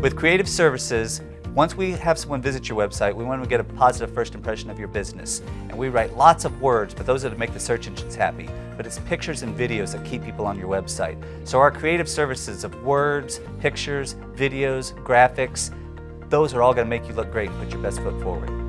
With creative services, once we have someone visit your website, we want to get a positive first impression of your business. And we write lots of words, but those are to make the search engines happy. But it's pictures and videos that keep people on your website. So our creative services of words, pictures, videos, graphics, those are all going to make you look great and put your best foot forward.